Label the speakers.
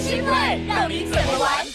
Speaker 1: 兴奋让你怎么玩